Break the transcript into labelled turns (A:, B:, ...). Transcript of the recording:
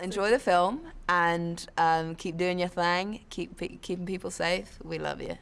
A: Enjoy the film and um, keep doing your thing. Keep pe- keeping people safe. We love you.